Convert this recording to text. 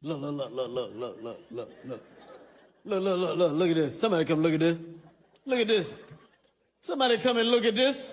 Look, look, look, look, look, look, look, look, look. Look, look, look, look, look at this. Somebody come look at this. Look at this. Somebody come and look at this.